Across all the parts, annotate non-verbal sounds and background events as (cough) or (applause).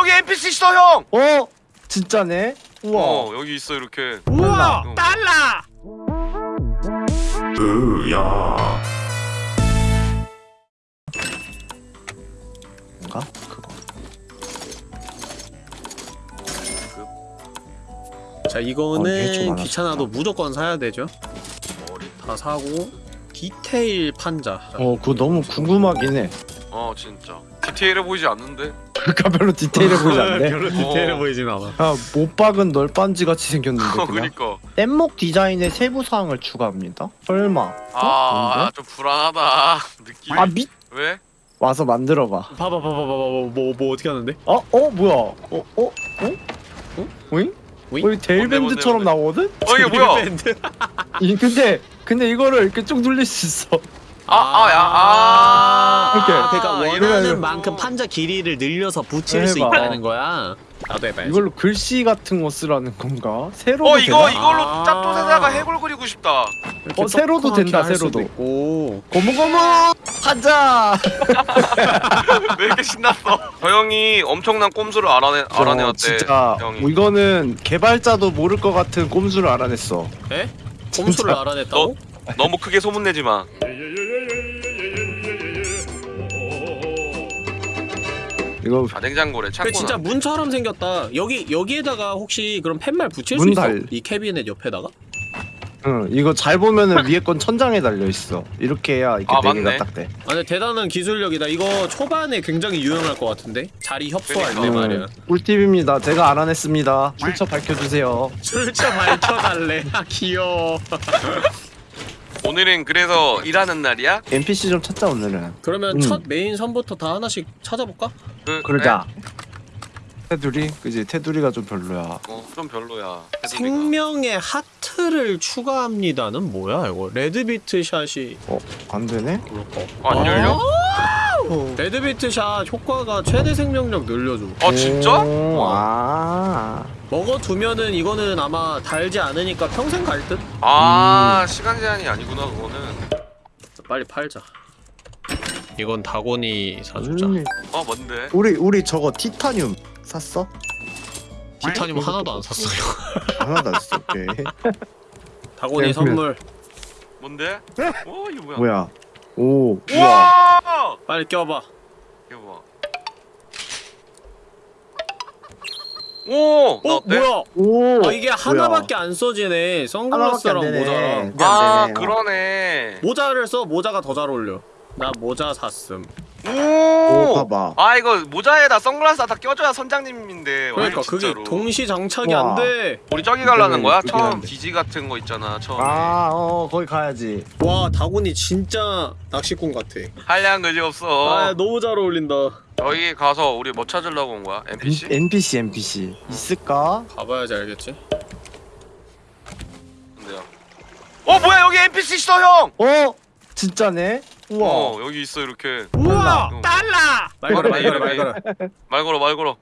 여기 NPC 있어 형! 어? 진짜네? 우와. 어 여기 있어 이렇게 우와 응. 달라 으야 뭔가? 그거. 자 어, 이거는 많았다. 귀찮아도 무조건 사야 되죠 머리 다 사고 디테일 판자 어, 그거 너무 궁금하긴 해. 어 진짜 디테일해 보이지 않는데? 그러니까 별로 디테일해 보이지 (laughs) 않네. 별로 디테일해 보이진 않아 야, 못 박은 널빤지 같이 생겼는데 어 그냥. 그니까 뗏목 디자인의 세부 사항을 추가합니다. 설마. 아좀 불안하다 느낌 아, 미 왜? 와서 만들어 봐. 봐봐 봐봐 봐봐 뭐뭐 뭐 어떻게 하는데? 어? 어? 뭐야? 어? 어? 어? 어? 오잉? 오잉? 어, 이 데일밴드처럼 뭔데, 나오거든? 어 이게 뭐야? 밴드 이 근데 근데 이거를 이렇게 쭉 돌릴 수 있어. 아아야 아 이렇게. 그러니까 이거, 원하는 이거. 만큼 판자 길이를 늘려서 붙일 수 해봐. 있다는 거야 나도 해봐야지 이걸로 글씨 같은 거 쓰라는 건가? 세로도 어 이거 되나? 이걸로 아. 짭조세다가 해골 그리고 싶다 어, 세로도 된다, 세로도. 있고 고무고무 하자. (laughs) 왜 이렇게 신났어? 저 형이 엄청난 꼼수를 알아내 알아내었대 어, 진짜 형이 이거는 개발자도 모를 것 같은 꼼수를 알아냈어. 에? 꼼수를. 알아냈다고? 너무 크게 소문내지 마 이거 아, 냉장고래 그 창고나 진짜 문처럼 생겼다 여기 여기에다가 혹시 그럼 팻말 붙일 문수 있어? 달. 이 캐비넷 옆에다가? 응 이거 잘 보면은 위에 건 천장에 달려 있어. 이렇게 해야 이렇게 아, 네 개가 맞네. 딱 돼. 아 근데 대단한 기술력이다 이거 초반에 굉장히 유용할 것 같은데? 자리 협소할 때 그러니까. 말이야 꿀팁입니다. 제가 알아냈습니다. 출처 밝혀주세요. (laughs) 출처 밝혀달래 아 귀여워 오늘은 그래서 일하는 날이야? NPC 좀 찾자 오늘은. 그러면 음. 첫 메인 섬부터 다 하나씩 찾아볼까? 그, 그러자. 테두리? 그지 테두리가 좀 별로야. 그래? 어, 좀 별로야 테두리가. 생명의 하트를 추가합니다는 뭐야 이거 red beet shot이 어? 안 되네? 안 열려? red beet shot 효과가 최대 생명력 늘려줘 아 진짜? 오, 아. 먹어두면은 이거는 아마 달지 않으니까 평생 갈 듯? 아 시간 제한이 아니구나 그거는 빨리 팔자 이건 다곤이 사주자 음, 어 뭔데? 우리 우리 저거 티타늄 샀어? 티타늄 하나도 안 샀어요 (laughs) 하나도 안 샀어. 오케이. 다곤이 네, 선물 뭔데? 어 이거 뭐야? 뭐야? 오. 우와. 빨리 껴봐 이거 봐. 오! 나 어? 뭐야? 오. 아 이게 하나밖에 안 써지네 선글라스랑 안 되네. 모자랑 이게 아안 되네. 그러네. 모자를 써 모자가 더 잘 어울려 나 모자 샀음 오, 오! 봐봐. 아 이거 모자에다 선글라스 다 껴줘야 선장님인데 그러니까 그게. 동시 장착이 우와. 안돼 우리 저기 가려는 거야? 그게 처음 안 돼. 기지 같은 거 있잖아 처음에 아, 어, 거기 가야지. 와 다곤이 진짜 낚시꾼 같아 한량 그지 없어 아 너무 잘 어울린다 저기 가서 우리 뭐 찾으려고 온 거야? NPC? NPC, NPC. 있을까? 가봐야지 알겠지? 근데요 어 뭐야 여기 NPC 있어 형! 어? 진짜네? 우와. 어 여기 있어 이렇게 우와 응. 달라 말 걸어 말 걸어 말 걸어 말 걸어 말 걸어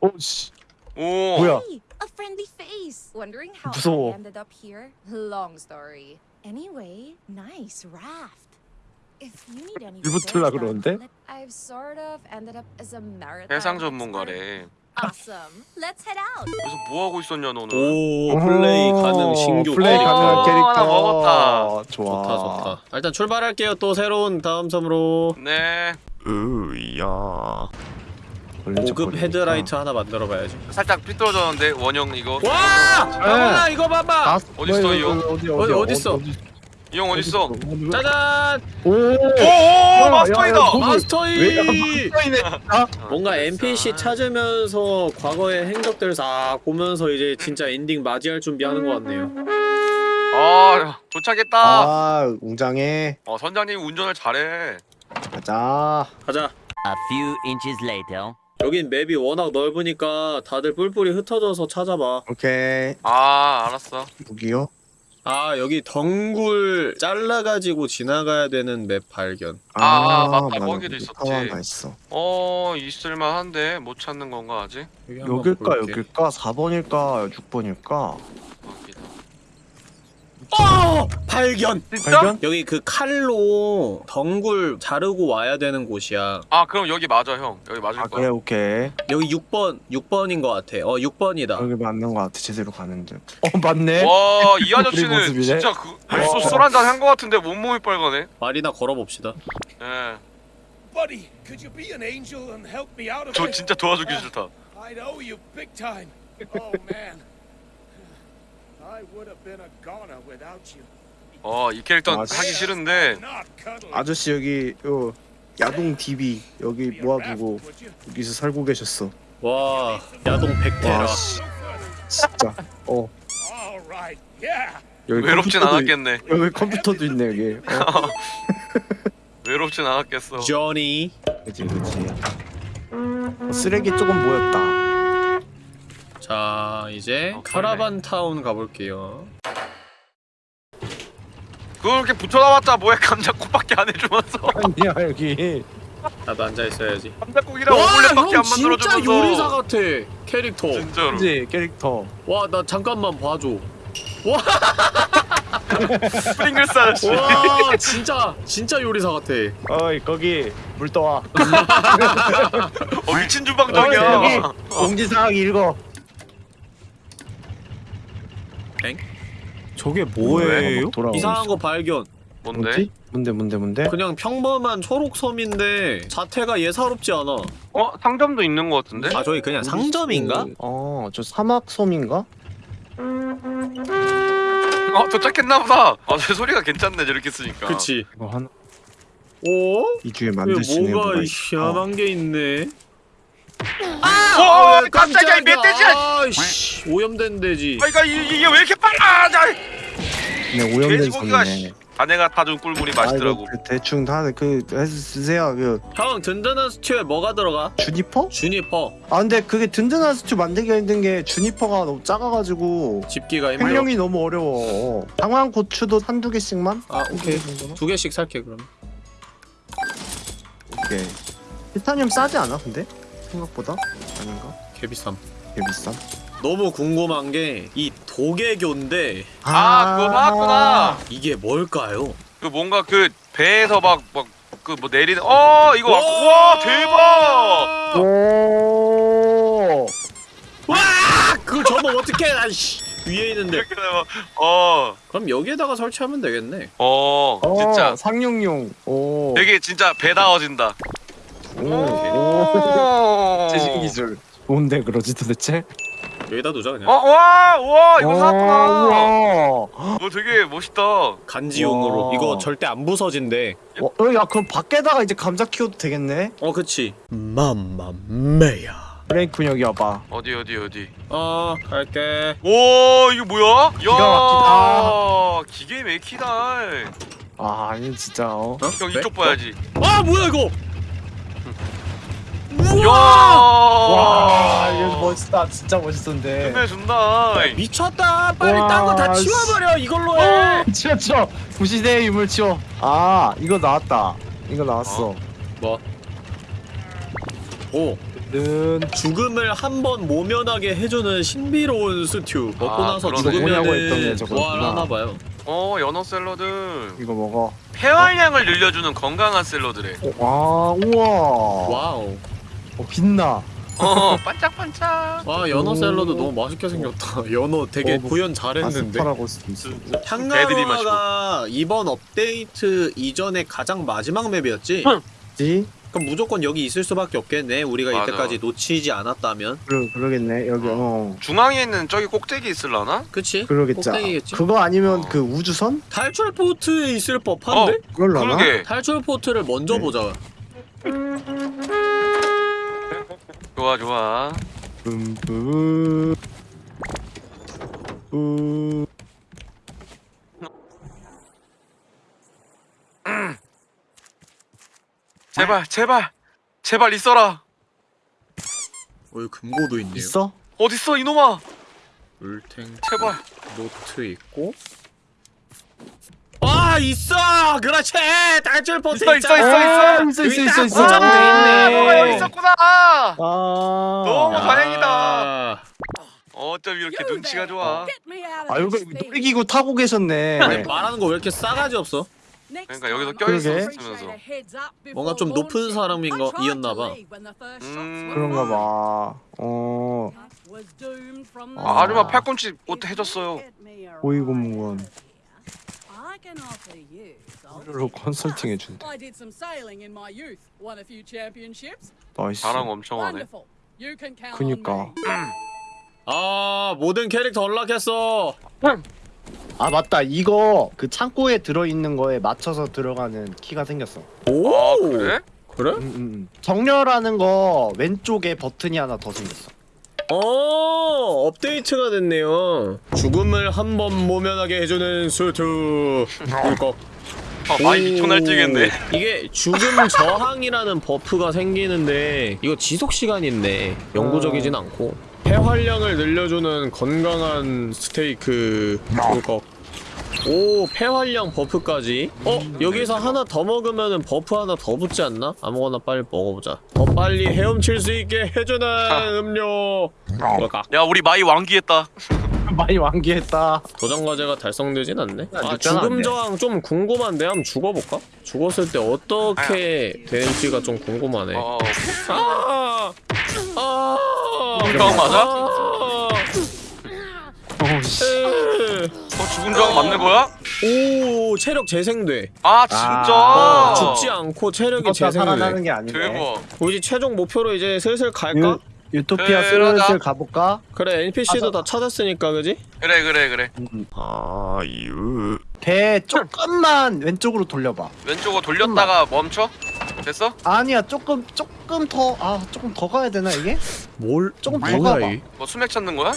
오, 씨. 오 뭐야? A friendly face. Wondering how 무서워. I ended up here? Long story. Anyway, nice raft. If you need any 일 붙으려 further 그러는데? help, I've sort of ended up as a maritime 해상 expert. 전문가래 Awesome. Let's head out. 그래서 뭐 하고 있었냐 너는 오 플레이 가능 신규 플레이 어, 가능한 하나 캐릭터. 먹었다. 좋아. 좋다 좋다 일단 출발할게요 또 새로운 다음 섬으로 네 으야 고급 헤드라이트 하나 만들어 봐야지 살짝 삐뚤어졌는데 원형 이거 와! 다곤아 이거 봐봐! 아, 어딨어, 뭐야, 이 형? 어디 어디, 어딨어? 이형 어딨어? 짜잔! 오. 오오 마스터이다! 야, 야, 마스터이! 왜 마스터이네? 아, 뭔가 NPC 찾으면서 과거의 행적들을 싹 보면서 이제 진짜 엔딩 맞이할 준비하는 것 같네요 아 도착했다 아, 웅장해. 어 선장님 운전을 잘해 가자. 가자 A few inches later. 여긴 맵이 워낙 넓으니까 다들 뿔뿔이 흩어져서 찾아봐 오케이. 아 알았어 무기요? 아 여기 덩굴 잘라가지고 지나가야 되는 맵 발견 아, 맞다. 맞아. 거기도 있었지. 하나 있어. 어 있을만한데 못 찾는 건가 아직? 여기 한번 여길까, 볼게. 여길까? 4번일까, 6번일까? 어! 발견! 진짜? 발견? 여기 그 칼로 덩굴 자르고 와야 되는 곳이야. 아 그럼 여기 맞아 형 여기 맞을 아 거야 그래 오케이 여기 6번, 6번인 것 같아. 어, 6번이다. 여기 맞는 거 같아 제대로 가는 듯어 맞네 와 이 (laughs) 아저씨는 모습이네. 진짜 그 벌써 술 한잔 한 거 같은데 몸몸이 빨가네 말이나 걸어봅시다. 예. Buddy, could you be an angel and help me out of 저 this? 진짜 도와주기 싫다 I'd owe you big time. Oh man. 어 이 캐릭터 아, 하기 싫은데. 아저씨 여기 요 야동 DB 여기 모아두고 raft, would you? 여기서 살고 계셨어. 와, 야동 백테라. 와 씨, 진짜. 어. 여기 외롭진 않았겠네. 있- 여기 컴퓨터도 있네 여기. (laughs) 어. (laughs) 외롭진 않았겠어. 조니. 그치 그치. 어, 쓰레기 조금 모였다 자, 이제 어, 카라반 타운 가볼게요. 그렇게 붙여놔봤자 뭐해 감자국밖에 안 해주면서 (laughs) 아니야 여기 나도 앉아 있어야지. 감자국이랑 오믈렛밖에 안 진짜 만들어주면서 요리사 같아. 캐릭터. 진짜로 그치 캐릭터 와, 나 잠깐만 봐줘. 프링글스 아저씨 와, 진짜 진짜 요리사 같아. 어이 거기 물 떠와 (laughs) 어 미친 어, 주방장이야 공지사항 읽어 엥? 저게 뭐예요? 이상한 거 발견. 뭔데? 뭐지? 뭔데 뭔데 뭔데? 그냥 평범한 초록 섬인데 자태가 예사롭지 않아. 어? 상점도 있는 거 같은데? 아, 저기 그냥 상점인가? 어저 사막 섬인가? 어 도착했나보다 아저 소리가 괜찮네 저렇게 쓰니까 그치. 이거 하나 오? 이 중에 왜 만들 수 있는 뭐가 희한한 게 있네. 어, 어, 깜짝이야, 이 멧돼지야! 아이씨, 오염된 돼지. 아 이거 이- 이게 왜 이렇게 빨라 자 그냥 오염된 돼지고기가 섬이네 씨, 아내가 타준 꿀물이 맛있더라고 아이고, 그 대충 다그 쓰세요 그 형, 든든한 스튜에 뭐가 들어가? 주니퍼? 주니퍼. 아 근데 그게 든든한 스튜 만들기가 힘든 게 주니퍼가 너무 작아가지고 집기가 힘들어. 횡령이 너무 어려워 상황 고추도 한두 개씩만? 아, 오케이. 두 개씩 살게, 그럼. 오케이 티타늄 싸지 않아 근데? 생각보다? 아닌가? 개비쌈. 게 비싼? 너무 궁금한 게 이 도개교인데 아, 그거 나왔구나. 이게 뭘까요? 그 뭔가 그 배에서 막 막 그 뭐 내리는 어 이거 와, 와 대박 오 와! 그걸 접어 어떻게? 아이씨. 위에 있는데. 이렇게 되면 어어 그럼 여기에다가 설치하면 되겠네. 어, 진짜 상용용 오 되게 진짜 배 나와진다 오, 오. 오 재진 기술 뭔데 그러지 도대체? 여기다 두자 그냥. 어와와 이거 와, 샀구나 우와. 어 되게 멋있다 간지용으로. 와. 이거 절대 안 부서진대. 어, 어, 야 그럼 밖에다가 이제 감자 키워도 되겠네? 어, 그치. 맘마메야. 브레이크 여기 와봐 어디 어디 어디 어, 갈게. 오 이거 뭐야 기가 야 기계 맥히다 아 아니 진짜 어? 어? 형 네? 이쪽 봐야지 아, 뭐야 이거? 야와 이거 멋있다 진짜 멋있던데 끝내준다 미쳤다. 빨리 와, 딴 거 다 씨. 치워버려. 이걸로 해. 치워 치워 구시대의 유물 치워 아 이거 나왔다 이거 나왔어 뭐? 오, 는 죽음을 한 번 모면하게 해주는 신비로운 스튜. 먹고 아, 나서 그러네. 뭐냐고 했던 죽으면은 게 저거구나. 부활 하나 봐요. 어 연어 샐러드 이거 먹어 폐활량을 늘려주는 건강한 샐러드래 어, 아 우와 wow. 어, 빛나 어 (laughs) 반짝반짝 와 연어 오. 샐러드 너무 맛있게 생겼다. (laughs) 연어 되게 어, 뭐, 구현 잘했는데. 탕가로아가 이번 업데이트 이전에 가장 마지막 map이었지? 지 그럼 무조건 여기 있을 수밖에 없겠네. 우리가 맞아. 이때까지 놓치지 않았다면. 그러, 그러겠네 여기 어 중앙에 있는 저기 꼭대기 있을라나? 그치? 그러겠지 꼭대기겠지. 그거 아니면 어. 그 우주선? 탈출 pod에 있을 법한데? 그걸라나? 그러게 탈출 pod를 먼저 네. 보자. 좋아 좋아. 뿜뿜 뿜 제발 제발 제발 있어라. 어, 여기 금고도 있네요. 있어? 어딨어 이놈아? 물탱 제발. 노트 있고. 와 있어! 그렇지! 탈출 pod 있어, 있어, 있어, 아, 있어. 있어 있어 있어 아, 있네. 뭐가 여기 있었구나 아 너무 다행이다 아, 어쩜 이렇게 눈치가 좋아 아 여기 놀이기구 타고 계셨네. 아니 말하는 거 왜 이렇게 싸가지 없어? 그러니까 여기서 그러게. 껴있었으면서 뭔가 좀 높은 사람인 거 이었나 봐. 음. 그런가 봐. 어 아, 아줌마 팔꿈치 옷 해줬어요 고위공무원 무료로 컨설팅 해준대. (laughs) I did some sailing in my youth. Won a few championships. Nice. 자랑 엄청 하네 Wonderful. You can count 그니까. on me. 아 모든 캐릭터 unlock했어. 아 맞다 이거 그 창고에 들어있는 거에 맞춰서 들어가는 키가 생겼어. 오 아 그래? 그래? 음, 음, 음. 정렬하는 거 왼쪽에 버튼이 하나 더 생겼어. 어 업데이트가 됐네요. 죽음을 한 번 모면하게 해주는 수트. 꿀꺽. 아 많이 미쳐 날뛰겠네 이게 죽음 (laughs) 저항이라는 buff가 생기는데 이거 지속 시간이 있네. 영구적이진 않고. 폐활량을 늘려주는 건강한 스테이크 꿀꺽. 오 폐활량 buff까지 어? 여기서 하나 더 먹으면 은 buff 하나 더 붙지 않나? 아무거나 빨리 먹어보자 더 빨리 헤엄칠 수 있게 해주는 음료 꿀꺽 야 우리 마이 완기했다 많이 (laughs) 완기했다. 도전 과제가 달성되진 않네. 아, 죽음. 저항 좀 궁금한데 한번 죽어볼까? 죽었을 때 어떻게 되는지가 좀 궁금하네. 어 아, 아, 저항 맞아? 아, 어씨. 으. 어, 죽음 저항 맞는 거야? 오, 체력 재생돼. 아 진짜 어, 죽지 않고 체력이 재생돼. 대박 어, 이제 최종 목표로 이제 슬슬 갈까? 유, 유토피아 그러자. 슬슬 가볼까? 그래, NPC도 가서. 다 찾았으니까, 그지? 그래 그래 그래 아유 배 조금만 왼쪽으로 돌려봐. 왼쪽으로 돌렸다가 멈춰? 됐어? 아니야 조금 조금 더아 조금 더 가야 되나 이게? 뭘, 조금 더 가봐. 이? 뭐 수맥 찾는 거야?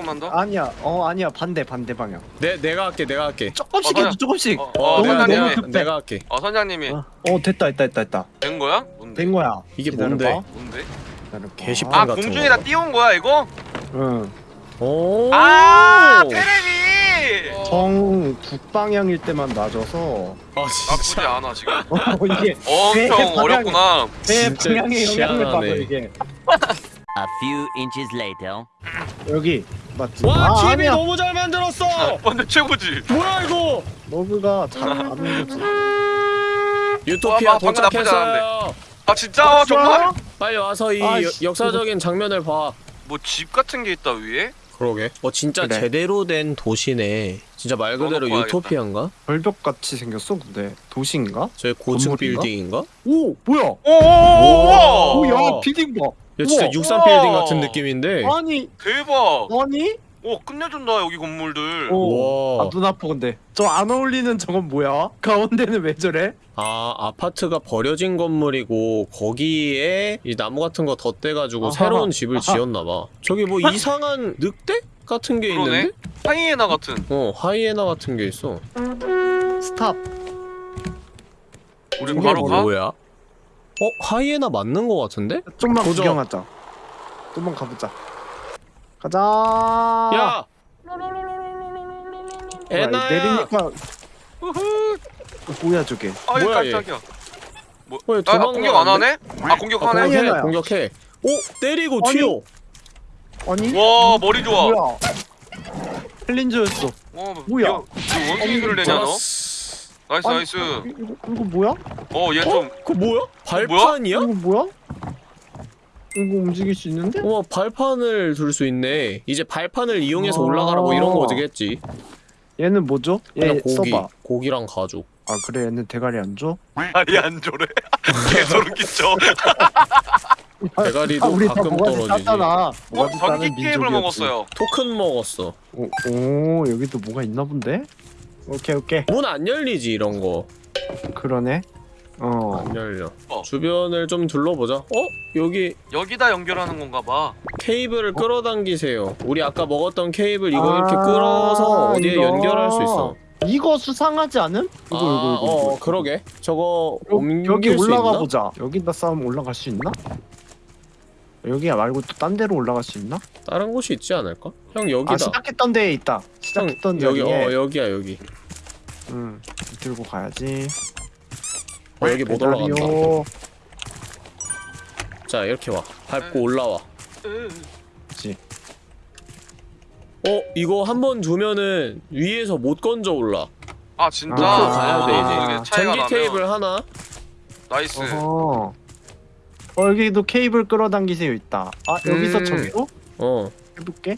조금만 더? 아니야 어 아니야 반대 반대 방향. 내, 내가 할게, 내가 할게. 조금씩 어, 해줘 조금씩. 어, 어, 어 내가, 내가, 급해. 내가 할게. 어 선장님이 어, 어 됐다 됐다 됐다 됐다. 된 거야? 뭔데? 된 거야. 이게. 뭔데? 뭔데? 게시판 아 같은 공중에다 거. 띄운 거야 이거? 응. 오. 아 테레비! 정 북방향일 때만 놔줘서 아, 나쁘지 진짜. 않아 지금 (laughs) 어, 이게 배 엄청 어렵구나 배 진짜 방향의 영향을 희한하네. 이게. A few inches later. 여기 맞지? 와, 아, TV 아니야. 너무 잘 만들었어! 완전 최고지 뭐야, 이거! 너브가 잘안 만들었어. 유토피아 와, 방금 나쁘지 도착했어요! 아 진짜 정말? 빨리 와서 이 아이씨, 역- 역사적인 장면을 봐. 뭐 집 같은 게 있다 위에? 그러게. 어, 진짜 그래. 제대로 된 도시네. 진짜 말 그대로 유토피아인가? 절벽 같이 생겼어 근데 도시인가? 저 고층 건물인가? 빌딩인가? 오 뭐야? 오오오오 오야 빌딩 봐. 야, 진짜 우와. 우와. 빌딩 같은 느낌인데. 아니 대박 아니? 오 끝내준다 여기 건물들 오. 우와. 아, 눈 아파 근데. 저 안 어울리는 저건 뭐야? 가운데는 왜 저래? 아, 아파트가 버려진 건물이고 거기에 이 나무 같은 거 덧대가지고 아하. 새로운 집을 아하. 지었나봐. 저기 뭐 이상한 늑대 같은 게 그러네 있는데? 하이에나 같은 어, 하이에나 같은 게 있어. Stop. 우리 바로 가? 뭐야? 어? 하이에나 맞는 거 같은데? 좀만 도전. 구경하자. 좀만 가보자. 가자. 야! 뭐야, 에나야! 내리니까 우후 뭐야 저게? 아이 뭐야, 얘? 깜짝이야 뭐 왜 아, 공격 안? 하네? 아 아, 공격하네 공격해, 하이에나야. 공격해. 오! 때리고 아니. 튀어! 아니? 와 머리 좋아 뭐야? 챌린저였어. 어, 뭐야? 이거 이거 원숭이를 내냐 너? 나이스 아니, 나이스 이거, 이거 뭐야? 어얘 좀 어? 그거 뭐야? 발판이야? 이거 뭐야? 이거 움직일 수 있는데? 우와 발판을 둘 수 있네 이제 발판을 이용해서 와. 올라가라고 이런 거지겠지 얘는 뭐죠? 얘 고기 써봐. 고기랑 가죽 아 그래 얘는 대가리 안 줘? 다리 안 조래 개소름 끼쳐 대가리도 아, 우리 다 가끔 떨어지지. 땄잖아. 어? 전기 민족이었지. 먹었어요 토큰 먹었어 오, 오 여기도 뭐가 있나 본데? 오케이 오케이 문 안 열리지 이런 거안 그러네. 어. 열려 어. 주변을 좀 둘러보자 어? 여기 여기다 연결하는 건가 봐 케이블을 끌어당기세요 우리 아까 먹었던 케이블 이거 아, 이렇게 끌어서 어디에 이거. 연결할 수 있어 이거 수상하지 않음? 이거 아, 이거 이거. 어, 이거. 그러게 저거 여, 옮길 여기 수 올라가? 보자. 여기다 싸우면 올라갈 수 있나? 여기 말고 또 딴 데로 올라갈 수 있나? 다른 곳이 있지 않을까? 형 여기다 아 시작했던 데에 있다. 형 시작했던 여기 자리에. 어 여기야 여기 응. 들고 가야지. 어, 여기 못 올라간다. 자 이렇게 와 밟고 올라와 그렇지. 어 이거 한 번 두면은 위에서 못 건져 올라. 아 진짜. 아, 가야 돼 아, 이제. 차이가 전기 나면. 케이블 하나. Nice. 어허. 어 여기도 케이블 끌어당기세요 있다. 아 여기서 음. 저기로 어. 해볼게.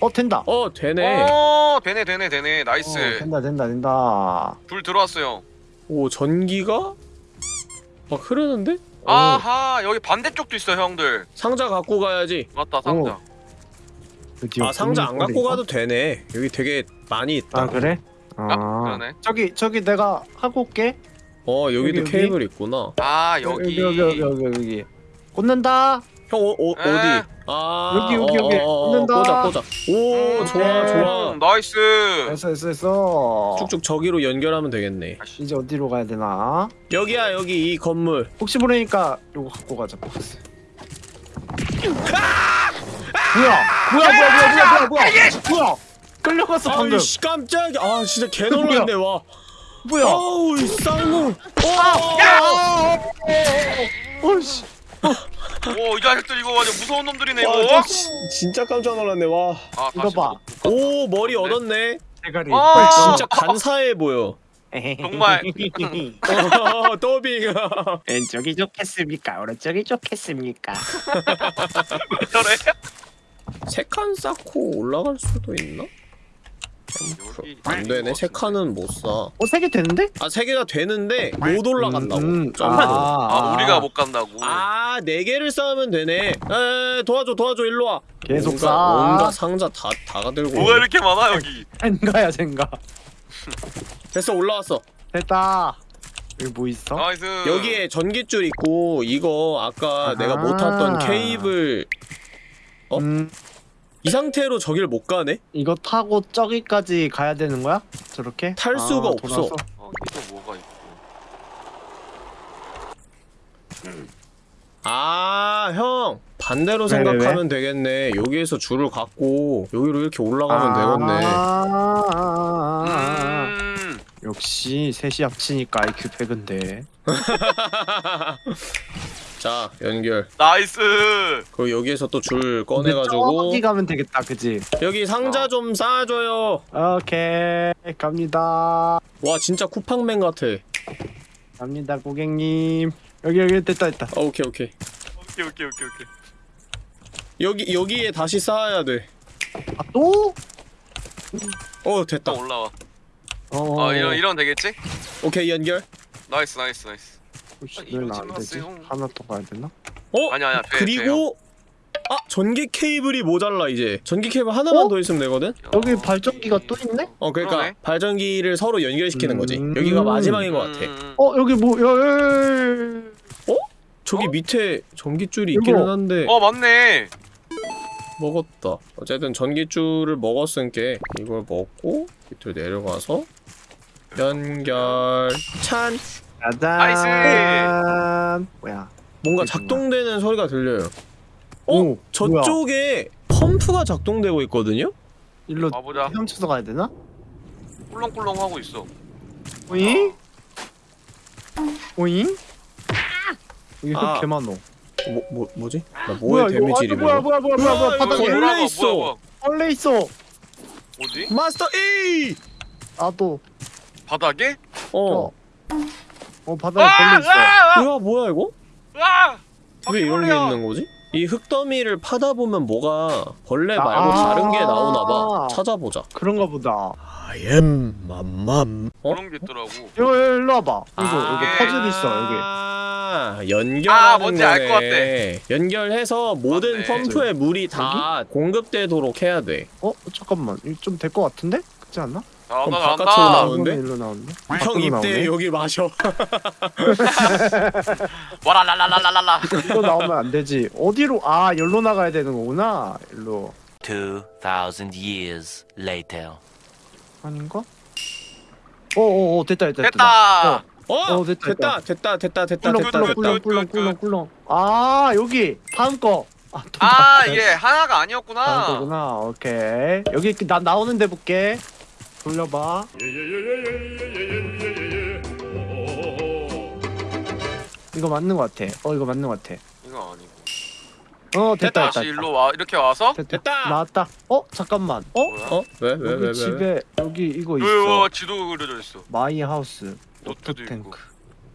어 된다. 어 되네. 어 되네 되네 되네 nice. 어, 된다 된다 된다. 불 들어왔어요. 오 전기가 막 흐르는데? 어, 아하 여기 반대쪽도 있어 형들. 상자 갖고 가야지. 맞다 상자. 드디어 아 상자 안 갖고? 가도 되네. 여기 되게 많이 있다. 아 그래? 아, 아 그러네. 저기 저기 내가 하고 올게. 어 여기도 여기, 여기? 케이블 있구나. 아. 여기 여기 여기 여기 여기. 꽂는다. 형 어, 어, 에. 어디? 아 여기, 여기, 여기. 어, 어, 어, 꽂는다. 꽂아 꽂아. 오 좋아 좋아. 음, nice. 됐어 됐어 됐어. 쭉쭉 저기로 연결하면 되겠네. 이제 어디로 가야 되나? 여기야 여기 이 건물. 혹시 모르니까 요거 갖고 가자. 박스. 뭐야? 뭐야 뭐야 뭐야 뭐야 뭐야 뭐야? 뭐야? 끌려갔어 방금. 아이씨 깜짝이야. 아 진짜 개 놀랐네 와. 뭐야? 아우 이 쌍놈. 어씨. 오이 자식들 이거 완전 무서운 놈들이네 이거. 지- 진짜 깜짝 놀랐네 와. 아, 이거 봐. 오 머리 얻었네. 대가리. 아, 진짜 간사해 보여. (laughs) 정말. 어, 더빙. (laughs) 왼쪽이 좋겠습니까? 오른쪽이 좋겠습니까? (laughs) 저래. 세칸 쌓고 올라갈 수도 있나? 안 되네. 세 칸은 못 쌓아. 어, 세 개 되는데? 아, 세 개가 되는데 못 올라간다고. 음, 점프로. 아 우리가 못 간다고. 아, 네 개를 쌓으면 되네. 에, 도와줘, 도와줘, 일로 와. 계속 쌓아. 온갖 상자 다, 다가 들고. 뭐가 이렇게 많아 여기. (laughs) 생가야 생가. (laughs) 됐어, 올라왔어. 됐다. 여기 뭐 있어? Nice. 여기에 전기줄 있고, 이거 아까 내가 못 탔던. 케이블. 어? 음, 이 상태로 저길 못 가네? 이거 타고 저기까지 가야 되는 거야? 저렇게? 탈 수가 없어. 돌아서? 어, 여기도 뭐가 있고. 아, 형. 반대로 왜, 왜, 생각하면 되겠네. 여기에서 줄을 갖고, 여기로 이렇게 올라가면 되겠네. 아, 아, 아, 아. 음. 역시 셋이 합치니까 IQ 100인데. (laughs) 자, 연결. Nice. 그리고 여기에서 또 줄 꺼내가지고 저기 가면 되겠다, 그지? 여기 상자 어. 좀 쌓아줘요. 오케이, 갑니다. 와 진짜 쿠팡맨 같아. 갑니다, 고객님. 여기 여기 됐다 됐다. 아, 오케이 오케이. 오케이 오케이 오케이 오케이. 여기 여기에 다시 쌓아야 돼. 아 또? 어 또 됐다. 올라와. 어. 아 이런 이런 되겠지? 오케이 연결. Nice nice nice. 혹시 아, 이러지 왜안 되지? 마세요. 하나 더 가야 되나? 어 아니 아니야. 돼, 그리고 아 전기 케이블이 모자라 이제. 전기 케이블 하나만 어? 더 있으면 되거든. 돼요. 여기 발전기가 또 있네? 어 그러니까 그러네. 발전기를 서로 연결시키는 거지. 음. 여기가 마지막인 것 음, 같아. 음, 음. 어 여기 뭐? 여, 여, 저기 어? 밑에 전기줄이 이거. 있기는 한데 어 맞네. 먹었다. 어쨌든 전기줄을 먹었으니까 이걸 먹고 밑으로 내려가서 연결 찬. 짜잔. 뭐야? 뭔가 이게 작동되는 소리가 들려요. 어? 오, 뭐야? 저쪽에 펌프가 작동되고 있거든요? 일로 가보자. 헤엄쳐서 가야 되나? 꿀렁꿀렁 하고 있어. 오잉? 오잉? 여기 아. 흙개 많어. 뭐, 뭐, 뭐지? 나 뭐야? 데미지를 아, 뭐야 뭐야 뭐야 뭐야 뭐야 바닥에 뭐야, 벌레 있어. 뭐야, 뭐야. 벌레 있어. 어디? 마스터 E! 나도. 어. 바닥에? 어. 어 바닥에 벌레 있어. 아! 뭐야, 뭐야, 이거? 아! 왜 이런 게 바퀴벌레야. 있는 거지? 이 흙더미를 파다 보면 뭐가 벌레 말고 아. 다른 게 나오나 봐. 찾아보자. 그런가 보다. I am 맘맘. 어? 그런 게 있더라고. 이거 일로 와봐. 이거 아. 여기 퍼즐 있어 여기. 아, 연결하는 아, 뭔지 알것 거네. 연결해서 모든 맞네. 펌프에 물이 다 공급되도록 해야 돼. 어 잠깐만 이거 좀될 것 같은데? 그렇지 않나? 그럼 나온다 바깥으로 나온다. 나오- 나오는데? 일로? 형 입대? 여기 마셔. (laughs) 와라라라라라라. 이거 나오면 안 되지. 어디로? 아 여기로 나가야 되는 거구나. 일로. 2,000 years later. 아닌가? 어어어 됐다 됐다 됐다. 어, 어, 어, 됐다, 됐다, 됐다, 됐다, 됐다, 꿀렁 됐다, 꿀렁. 꿀렁 꿀렁 꿀렁 꿀렁. 아 여기 다음 거. 아, 또 아 나왔다. 이게 하나가 다음 아니었구나. 거구나. 오케이. 여기 나 나오는데 볼게. 돌려봐. 이거 맞는 것 같아. 어 이거 맞는 것 같아. 이거 아니고. 어 됐다 됐다. 다시 일로 와 이렇게 와서 됐다! 나왔다. 어 잠깐만. 어 뭐야? 어? 왜? 왜? 여기 왜? 왜? 집에 여기 이거 왜, 있어. 왜 지도 그려져 있어 my house. 노트도 있고 탱크.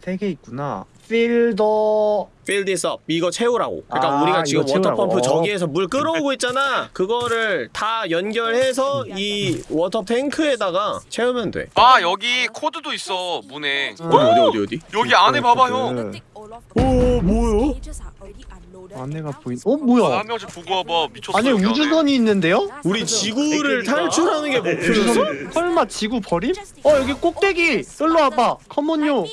세 개 있구나. Fill the. Up. 이거 채우라고. 그러니까 아, 우리가 지금. water pump 저기에서 물 끌어오고 있잖아. 그거를 다 연결해서 이 water tank에다가 채우면 돼. 아 여기 코드도 있어 문에 어디 어디 어디 어디? 여기 안에 봐봐 형 네. 오 뭐야? 안내가 보인. 어 뭐야? 한 명씩 보고 와봐 미쳤어 아니. 우주선이 있는데요? 우리 지구를 탈출하는 게 목표였어? 설마 지구 버림? 어 여기 꼭대기. 일로 와봐. 컴온요.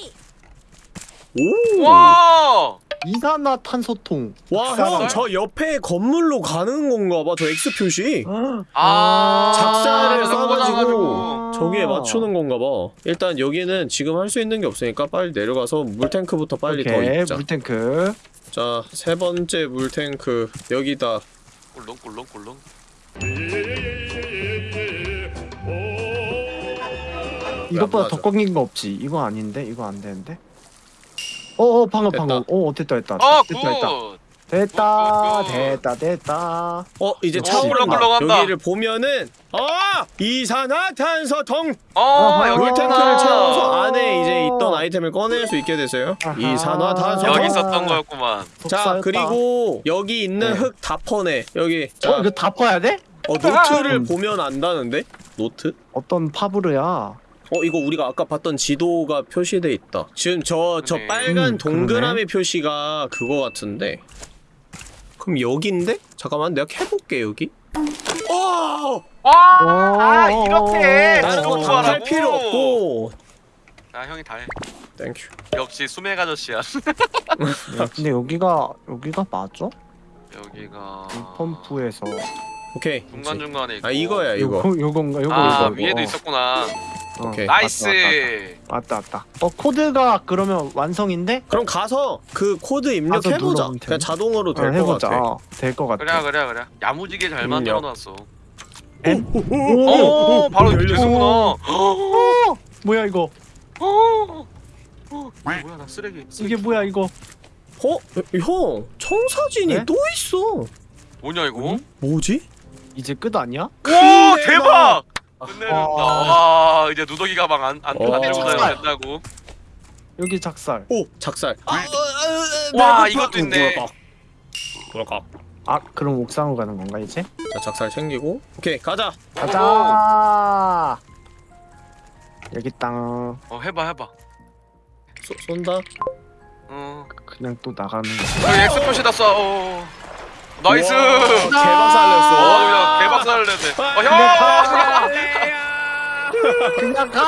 오. 와 이산화탄소통. 와, 형, 저 옆에 건물로 가는 건가 봐. 저 X 표시. 아, 작사를 그래서 써가지고. 저기에 맞추는 건가 봐. 일단 여기는 지금 할 수 있는 게 없으니까 빨리 내려가서 물탱크부터 빨리 더 오케이 입자. 물탱크. 자, 세 번째 물탱크 여기다. 꿀렁 꿀렁 꿀렁 이것보다 맞아. 더 꺾인 거 없지. 이거 아닌데? 이거 안 되는데? 어어 방금 됐다. 방금. 어 됐다 됐다. 아 됐다 됐다. Good! 됐다 good, good. 됐다 됐다. 어, 이제 오, 차오른다. 꿀렁꿀렁한다. 여기를 보면은 아! 이산화탄소 통! 어 아하. 여기 물탱크를 아. 채워서 안에 이제 있던 아이템을 꺼낼 수 있게 됐어요. 아하. 이산화탄소통. 여기 아. 있었던 거였구만 자. 그리고 여기 있는 네. 흙 다 퍼내. 여기. 자, 어 이거 다 퍼야 돼? 어, 노트를 음. 보면 안다는데? 노트? 어떤 파브르야? 어 이거 우리가 아까 봤던 지도가 표시돼 있다. 지금 저저 그러네. 빨간 음, 동그라미 표시가 그거 같은데. 그럼 여기인데? 잠깐만 내가 해볼게 여기. 어! 아 오. 이렇게 나는 나는 뭐거다 구하라고 할 필요 없고. 아 형이 다해 thank you. 역시 수맥 아저씨야 야, 근데 여기가 여기가 맞아? 여기가 이 펌프에서 오케이. 중간 중간에 있고 아 이거야 이거. 요거 요건가 요거 아 요거 위에도 어. 있었구나 어, 오케이. nice 왔다 왔다 왔다. 어 코드가 그러면 완성인데? 그럼 가서 그 코드 입력해 보자. 눌러보면 그냥? 자동으로 어, 될것 해보자. 같아. 어, 될것 같아. 그래 그래 그래 야무지게 잘 입력. 만들어 놨어 오, 오 바로 어, 뭐야 이거? 어, 뭐야 나 쓰레기 이게 뭐야 이거? 어? 형 청사진이 네? 또 있어. 뭐냐 이거 뭐지? 이제 끝 아니야? 와 대박 끝내준다 와. 와 이제 누더기 가방 안 안 안 와. 들고 다녀도 된다고 여기 작살. 오 작살. 아, 아, 아, 와. 이것도 있네. 꿀꺽. 아 그럼 옥상으로 가는 건가 이제? 자 작살 챙기고 오케이 가자. 가자. 여기 땅 어 해봐 해봐 쏘, 쏜다. 어 그냥 또 나가는 거. 여기 X 표시다 쏴 어. Nice! 우와, 어 개박살 났어. 그냥 개박살 났네. 아, 어형! 그냥 가.